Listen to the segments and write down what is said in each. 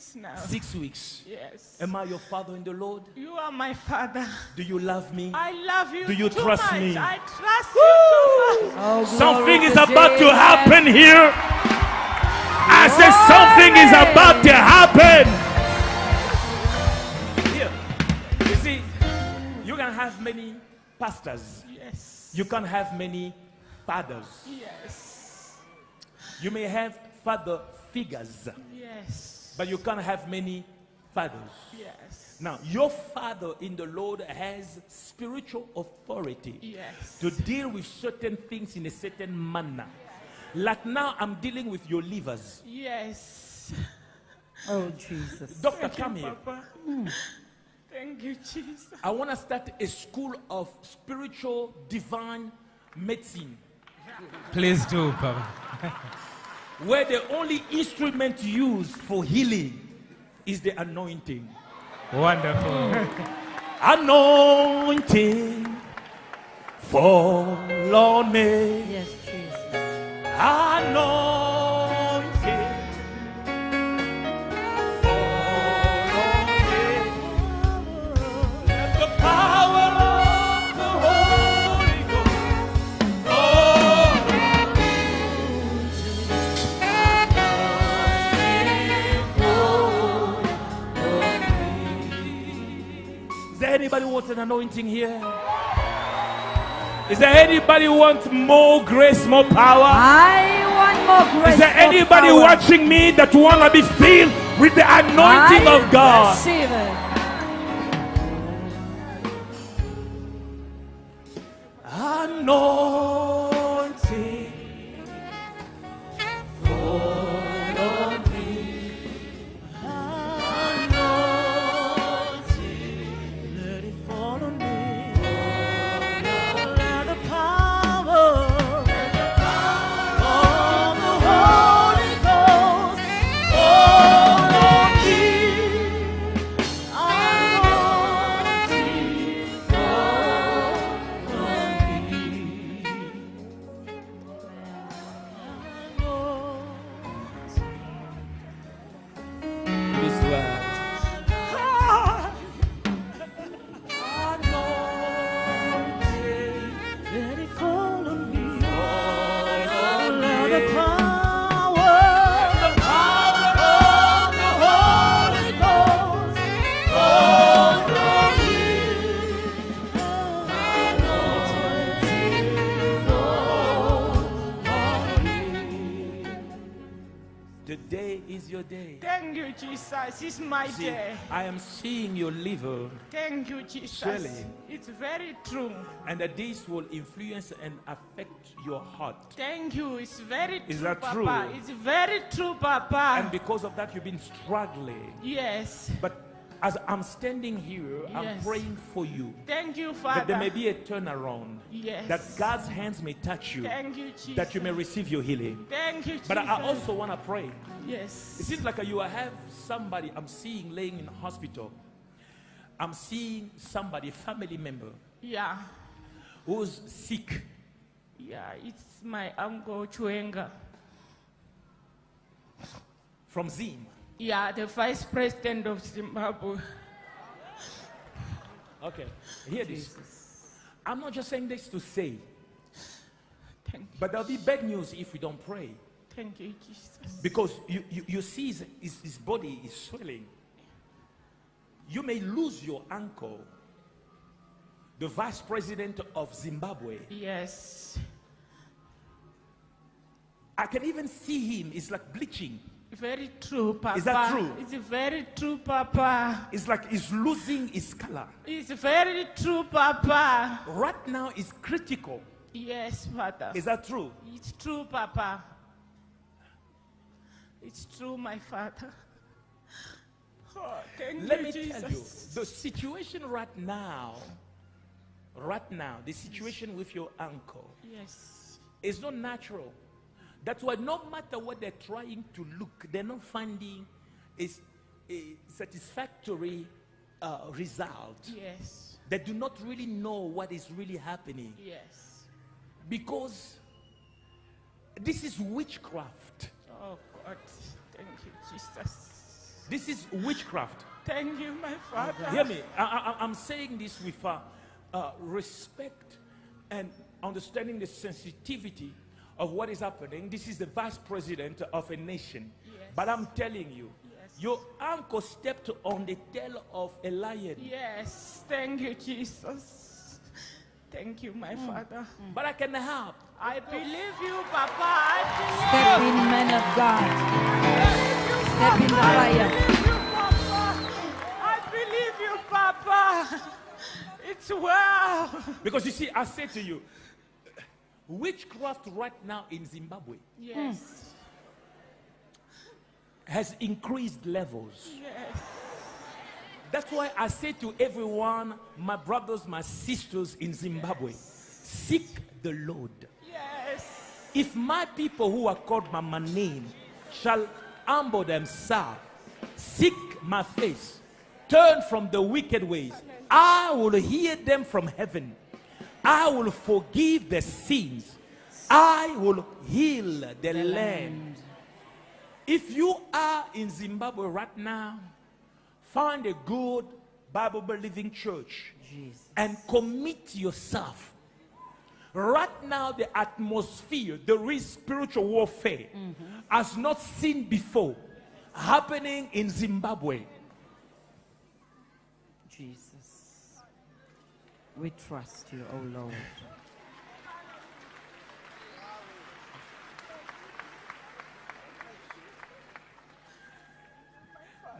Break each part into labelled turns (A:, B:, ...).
A: weeks now.
B: Six weeks.
A: Yes.
B: Am I your father in the Lord?
A: You are my father.
B: Do you love me?
A: I love you.
B: Do you
A: too
B: trust
A: much.
B: me?
A: I trust you too much.
C: Oh,
B: Something is
C: to
B: about to happen here. I said something is about to happen. Here. You see, you can have many pastors.
A: Yes.
B: You can have many fathers.
A: Yes.
B: You may have father figures,
A: Yes.
B: But you can't have many fathers.
A: Yes.
B: Now, your father in the Lord has spiritual authority
A: Yes.
B: to deal with certain things in a certain manner. Like now, I'm dealing with your livers.
A: Yes.
C: Oh, Jesus.
B: Doctor,
A: Thank you,
B: come here.
A: Papa. Thank you, Jesus.
B: I want to start a school of spiritual divine medicine
D: Please do, Papa.
B: where the only instrument used for healing is the anointing.
D: Wonderful.
B: Anointing fall on me.
C: Yes, Jesus.
B: Anointing an anointing here? Is there anybody who wants more grace, more power?
C: I want more grace.
B: Is there anybody watching me that want to be filled with the anointing
C: I
B: of God?
C: Receive it.
B: I am seeing your liver,
A: Thank you, Jesus.
B: Swelling.
A: It's very true.
B: and that this will influence and affect your heart.
A: Thank you. It's very
B: Is
A: true,
B: that
A: Papa.
B: true?
A: It's very true, Papa.
B: And because of that, you've been struggling.
A: yes.
B: But as I'm standing here, I'm praying for you
A: Thank you, Father.
B: that there may be a turnaround,
A: yes.
B: that God's hands may touch you,
A: Thank you, Jesus.
B: that you may receive your healing.
A: Thank you, Jesus.
B: But I also want to pray.
A: Yes.
B: It seems like you have somebody I'm seeing laying in hospital. I'm seeing somebody, a family member,
A: Yeah.
B: who's sick.
A: Yeah. It's my uncle Chiwenga.
B: from Zim.
A: Yeah, the vice president of Zimbabwe.
B: Okay, hear this. I'm not just saying this to say,
A: Thank you.
B: but there'll be bad news if we don't pray.
A: Thank you, Jesus.
B: Because you, you, you see his, his, his body is swelling. You may lose your uncle, the vice president of Zimbabwe.
A: Yes.
B: I can even see him. It's like bleaching.
A: Very true, Papa.
B: Is that true?
A: It's very true, Papa.
B: It's like he's losing his color.
A: It's very true, Papa.
B: Right now, it's critical.
A: Yes, Father.
B: Is that true?
A: It's true, Papa. It's true, my Father. Oh,
B: Let
A: you,
B: me
A: Jesus.
B: tell you, the situation right now, right now, the situation with your uncle
A: Yes.
B: is not natural. That's why no matter what they're trying to look, they're not finding a, a satisfactory uh, result.
A: Yes.
B: They do not really know what is really happening
A: Yes.
B: because this is witchcraft.
A: Oh, God. Thank you, Jesus.
B: This is witchcraft.
A: Thank you, my Father.
B: Hear me. I, I, I'm saying this with uh, uh, respect and understanding the sensitivity of what is happening. This is the vice president of a nation. But I'm telling you, your uncle stepped on the tail of a lion.
A: Yes, thank you, Jesus. Thank you, my mm. Father. Mm.
B: But I can help.
A: I believe you, Papa. I
C: Step in, man of God. Step in the fire.
A: believe you, Papa. I believe you, Papa. It's well.
B: Because you see, I say to you, witchcraft right now in Zimbabwe
A: Yes,
B: has increased levels.
A: yes.
B: That's why I say to everyone, my brothers, my sisters in Zimbabwe, seek the Lord.
A: Yes.
B: If my people who are called by my name shall humble themselves, seek my face, turn from the wicked ways, I will hear them from heaven. I will forgive the sins. I will heal the, land. If you are in Zimbabwe right now, find a good Bible believing church
C: Jesus.
B: and commit yourself. Right now, the atmosphere, there is spiritual warfare, mm-hmm. as not seen before, happening in Zimbabwe.
C: Jesus. We trust you, oh Lord.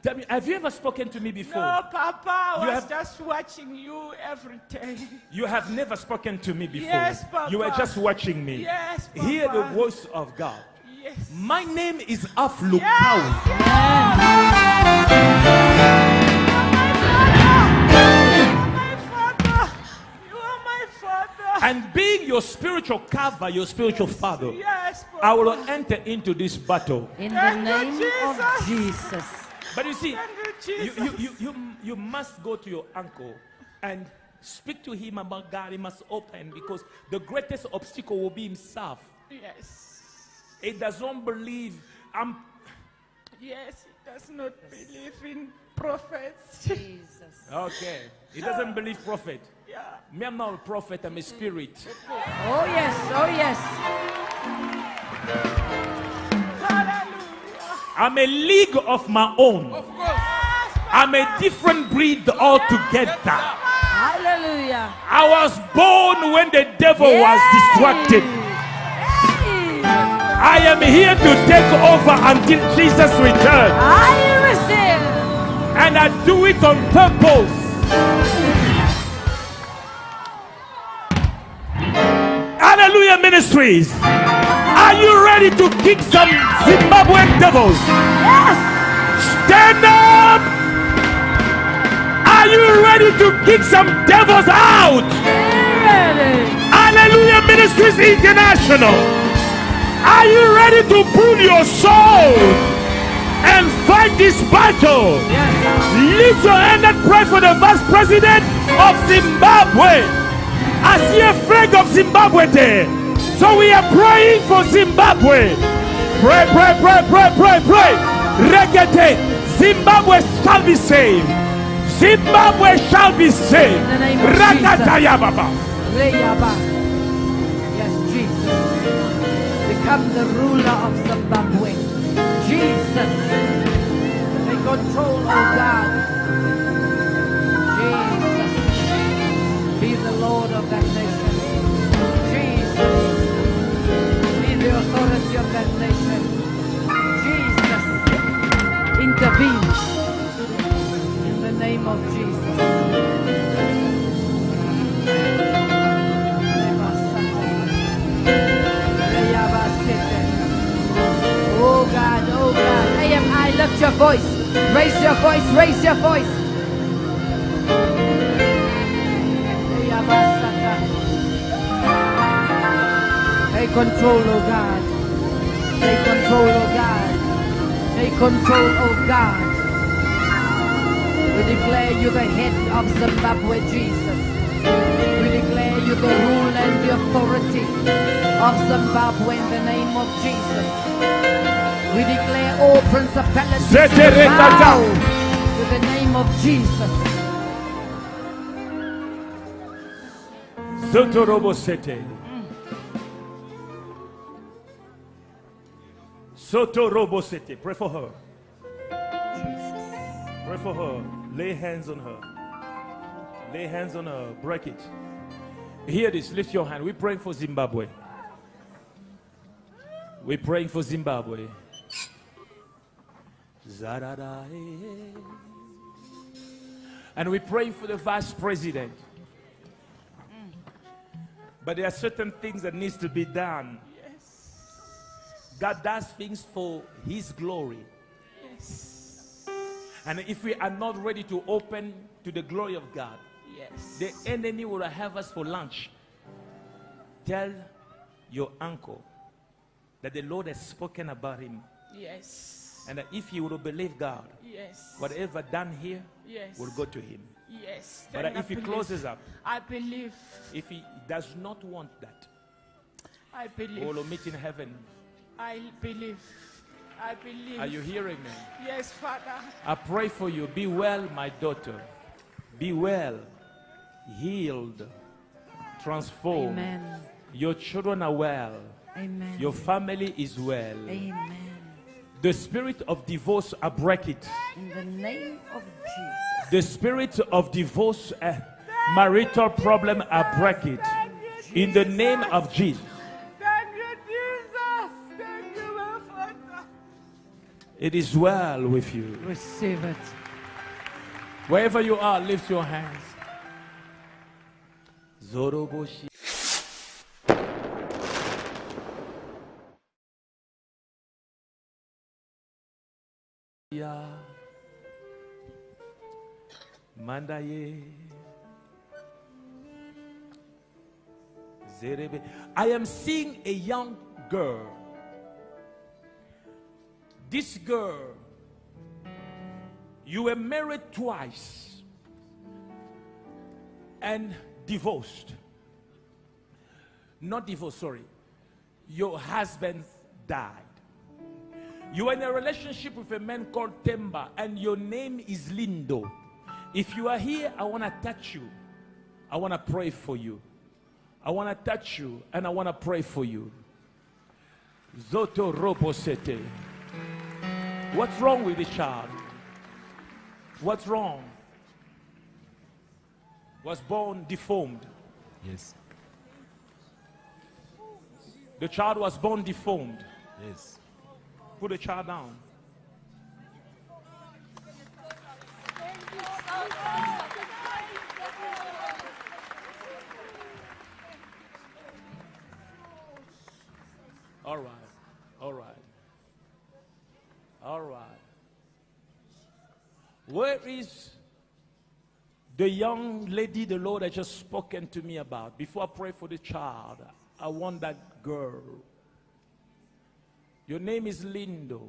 B: Tell me, have you ever spoken to me before?
A: No, Papa, I
B: You
A: was
B: have-
A: just watching you every day.
B: You have never spoken to me before.
A: Yes, Papa.
B: You were just watching me.
A: Yes, Papa.
B: Hear the voice of God.
A: Yes.
B: My name is Alph Lukau.
A: Yes. My
B: And being your spiritual cover, your spiritual father,
A: Yes,
B: I will enter into this battle.
C: In the
A: Thank you,
C: name of
A: Jesus.
C: Jesus.
B: But you see,
A: you,
B: you, you, you, you, you must go to your uncle and speak to him about God. He must open because the greatest obstacle will be himself.
A: Yes.
B: He does not believe. I'm,
A: Yes, he does not believe in prophets.
C: Jesus.
B: okay. He doesn't believe prophet.
A: Yeah.
B: Me, I'm not a prophet, I'm a spirit.
C: Oh, yes. Oh, yes.
A: Hallelujah.
B: I'm a league of my own.
A: Yes,
B: I'm a different breed altogether.
C: Hallelujah.
B: I was born when the devil was distracted.
C: Hey.
B: I am here to take over until Jesus returns.
C: I receive.
B: And I do it on purpose. Ministries. Are you ready to kick some Zimbabwean devils?
C: Yes.
B: Stand up. Are you ready to kick some devils out?
C: Ready.
B: Alleluia Ministries International. Are you ready to pull your soul and fight this battle?
C: Yes.
B: Lift your hand and pray for the vice president of Zimbabwe. I see a flag of Zimbabwe there. So we are praying for Zimbabwe. Pray, pray, pray, pray, pray, pray. Regate. Zimbabwe shall be saved. Zimbabwe shall be saved.
C: In the name of
B: Rakataya Baba.
C: Yes, Jesus. Become the ruler of Zimbabwe. Jesus. Take control, oh God. Control, oh God. We declare you the head of Zimbabwe, Jesus. We declare you the rule and the authority of Zimbabwe in the name of Jesus. We declare all principalities bow to the name of Jesus.
B: Zotorobosete. Sotorobosete. Pray for her. Pray for her. Lay hands on her. Lay hands on her. Break it. Hear this. Lift your hand. We're praying for Zimbabwe. We're praying for Zimbabwe. And we're praying for the vice president. Mm. But there are certain things that needs to be done. God does things for his glory. And if we are not ready to open to the glory of God,
A: Yes.
B: the enemy will have us for lunch. Tell your uncle that the Lord has spoken about him.
A: Yes.
B: And that if he will believe God,
A: Yes.
B: whatever done here
A: Yes.
B: will go to him.
A: Yes.
B: But
A: I
B: if he closes up,
A: I believe.
B: if he does not want that,
A: I believe.
B: we
A: believe.
B: will meet in heaven.
A: I believe. I believe.
B: Are you hearing me?
A: Yes, Father.
B: I pray for you. Be well, my daughter. Be well, healed, transformed.
C: Amen.
B: Your children are well.
C: Amen.
B: Your family is well.
C: Amen.
B: The spirit of divorce, I break it.
C: In the name of Jesus.
B: The spirit of divorce, uh, marital problem, I break it. In the name of Jesus. It is well with you.
C: Receive it.
B: Wherever you are, lift your hands. Zoroboshi. Mandaye. Zerebe. I am seeing a young girl. This girl you were married twice and divorced. Not divorced, sorry. Your husband died. You were in a relationship with a man called Temba, and your name is Lindo. If you are here, I want to touch you. I want to pray for you. I want to touch you, and I want to pray for you. Zoto Robo Sete. What's wrong with this child? What's wrong? Was born deformed.
D: Yes.
B: The child was born deformed.
D: Yes.
B: Put the child down. All right. All right. All right. Where is the young lady the Lord has just spoken to me about? Before I pray for the child, I want that girl. Your name is Lindo.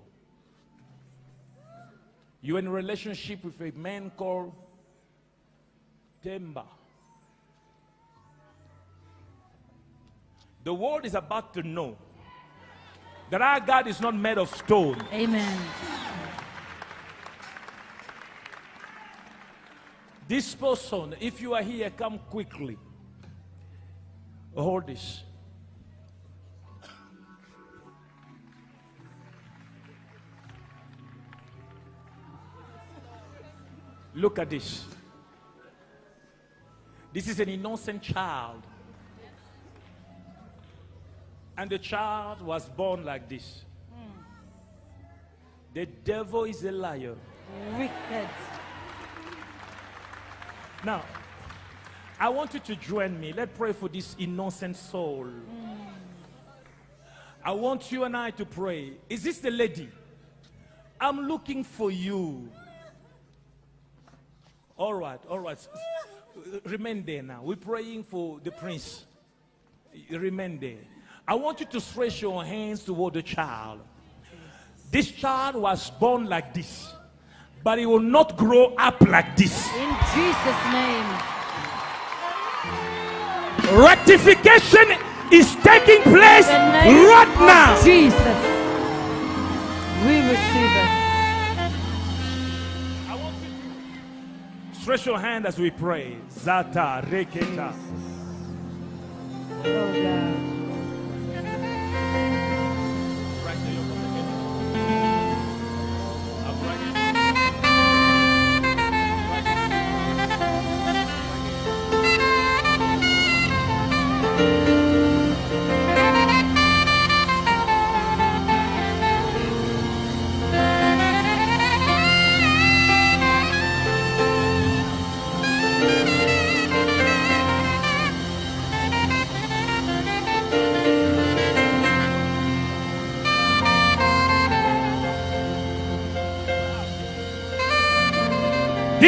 B: You're in a relationship with a man called Temba. The world is about to know that our God is not made of stone.
C: Amen.
B: This person, if you are here, come quickly. Hold this. Look at this. This is an innocent child. And the child was born like this. Hmm. The devil is a liar.
C: Wicked.
B: Now, I want you to join me. Let's pray for this innocent soul. I want you and I to pray. Is this the lady? I'm looking for you. All right, all right. Remain there now. We're praying for the prince. Remain there. I want you to stretch your hands toward the child. This child was born like this, but he will not grow up like this.
C: In Jesus' name.
B: Rectification is taking place right now.
C: Jesus. We receive it.
B: I want you to stretch your hand as we pray. Zata reketa.
C: Oh God.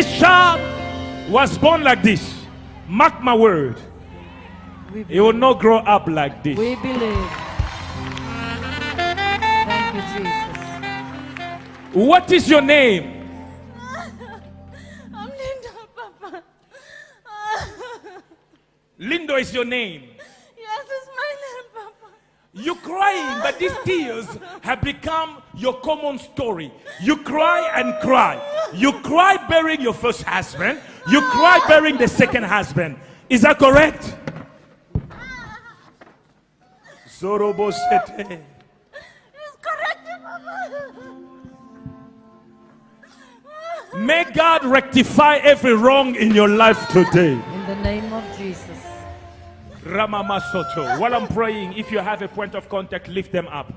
B: This child was born like this. Mark my word. He will not grow up like this.
C: we believe. Thank you, Jesus.
B: What is your name?
A: I'm Linda, Papa.
B: Lindo is your name.
A: yes, it's my name, Papa.
B: You're crying, but these tears have become your common story. You cry and cry. You cry burying your first husband. You cry burying the second husband. Is that correct? Zorobosete.
A: It's correct, Papa.
B: May God rectify every wrong in your life today.
C: In the name of Jesus.
B: Ramamasoto. While I'm praying, if you have a point of contact, lift them up.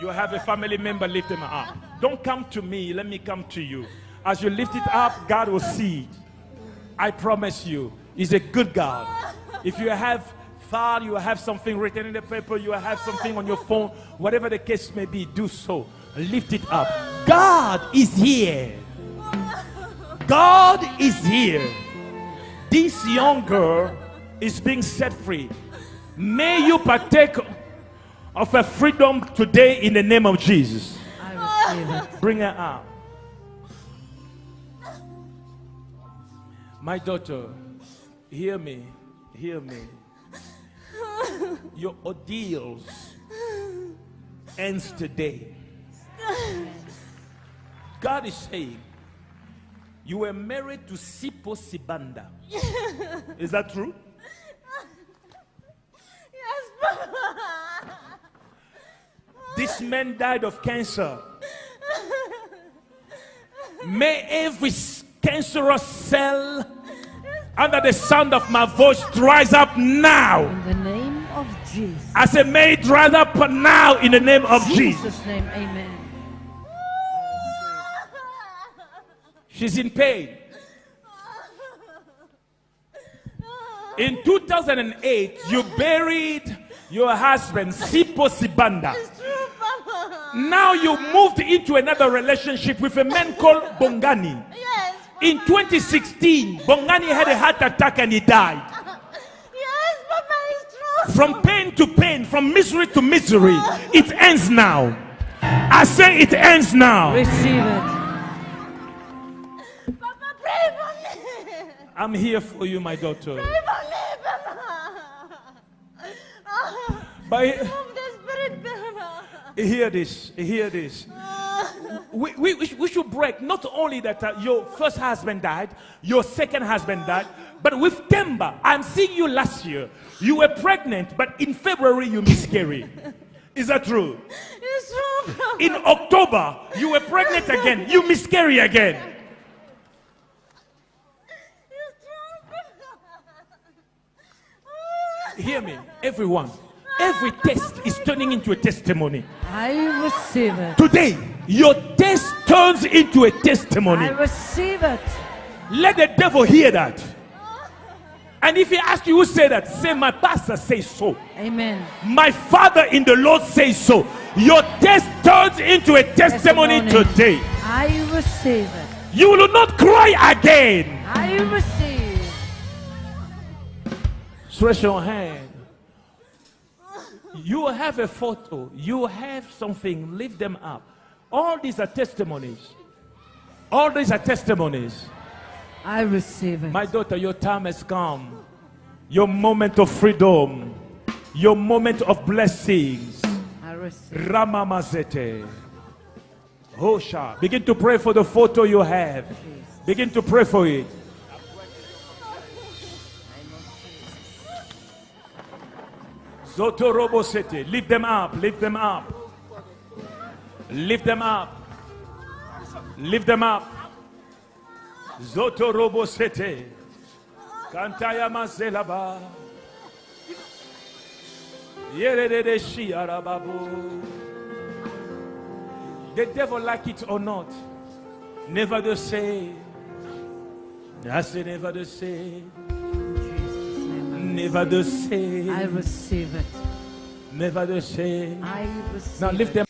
B: You have a family member, lift them up. Don't come to me, let me come to you. As you lift it up, God will see it. I promise you, He's a good God. If you have thought, you have something written in the paper, you have something on your phone, whatever the case may be, do so. Lift it up. God is here. God is here. This young girl is being set free. May you partake of her freedom today in the name of Jesus.
C: I receive it.
B: Bring her out. My daughter, hear me, hear me. Your ordeals ends today. God is saying, you were married to Sipo Sibanda. Is that true?
A: Yes, Papa.
B: This man died of cancer. May every cancerous cell under the sound of my voice dries up now.
C: In the name of Jesus.
B: I say, may it dry up now in the name of Jesus.
C: Jesus' name, amen.
B: She's in pain. In 2008, you buried your husband, Sipo Sibanda.
A: It's true, Papa.
B: Now you moved into another relationship with a man called Bongani.
A: Yes, Papa.
B: In 2016, Bongani had a heart attack and he died.
A: Yes, Papa, it's true.
B: From pain to pain, from misery to misery, it ends now. I say it ends now.
C: Receive it.
A: Papa, pray for me.
B: I'm here for you, my daughter.
A: Pray for me, Papa.
B: But
A: Move the spirit, Papa.
B: hear this, hear this. We, we, we should- break not only that uh, your first husband died, your second husband died, but with Temba, I'm seeing you last year. You were pregnant, but in February you miscarried. Is that true?
A: It's true.
B: In October, you were pregnant again. You miscarry again.
A: It's true,
B: Hear me, everyone. Every test is turning into a testimony.
C: I receive it.
B: Today, your test turns into a testimony.
C: I receive it.
B: Let the devil hear that. And if he asks you who say that, say, My pastor says so.
C: Amen.
B: My father in the Lord says so. Your test turns into a testimony,
C: Testimony.
B: today.
C: I receive it.
B: You will not cry again.
C: I receive.
B: Stretch your hand. You have a photo. You have something. Lift them up. All these are testimonies. All these are testimonies.
C: I receive it.
B: My daughter, your time has come. Your moment of freedom. Your moment of blessings.
C: I receive.
B: Ramamazete. Hosha. Begin to pray for the photo you have. Begin to pray for it. Zotorobo City. Lift them up. Lift them up. Lift them up. Lift them up. Zotorobo City. Kantaya Mazelaba. Yerede Shiarababu. The devil like it or not. Never the same. Say never the same. Never the
C: I receive it.
B: Never the same.
C: I receive
B: Now lift them